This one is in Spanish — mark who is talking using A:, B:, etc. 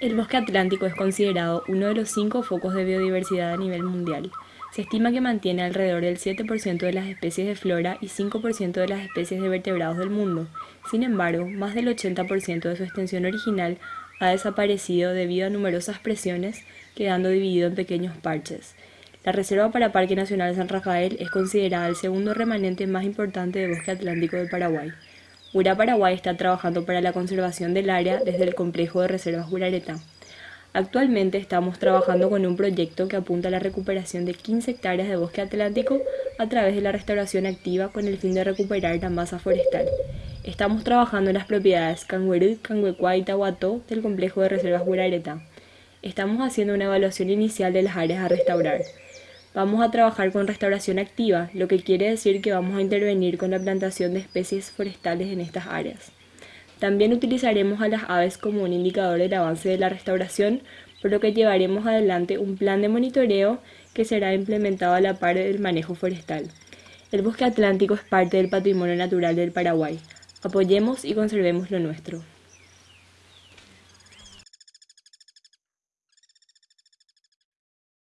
A: El bosque atlántico es considerado uno de los cinco focos de biodiversidad a nivel mundial. Se estima que mantiene alrededor del 7% de las especies de flora y 5% de las especies de vertebrados del mundo. Sin embargo, más del 80% de su extensión original ha desaparecido debido a numerosas presiones, quedando dividido en pequeños parches. La Reserva para Parque Nacional San Rafael es considerada el segundo remanente más importante de bosque atlántico del Paraguay. Ura Paraguay está trabajando para la conservación del área desde el complejo de reservas Gurareta. Actualmente estamos trabajando con un proyecto que apunta a la recuperación de 15 hectáreas de bosque atlántico a través de la restauración activa con el fin de recuperar la masa forestal. Estamos trabajando en las propiedades Canguerú, Canguecuá y Tahuató del complejo de reservas Gurareta. Estamos haciendo una evaluación inicial de las áreas a restaurar. Vamos a trabajar con restauración activa, lo que quiere decir que vamos a intervenir con la plantación de especies forestales en estas áreas. También utilizaremos a las aves como un indicador del avance de la restauración, por lo que llevaremos adelante un plan de monitoreo que será implementado a la par del manejo forestal. El bosque atlántico es parte del patrimonio natural del Paraguay. Apoyemos y conservemos lo nuestro.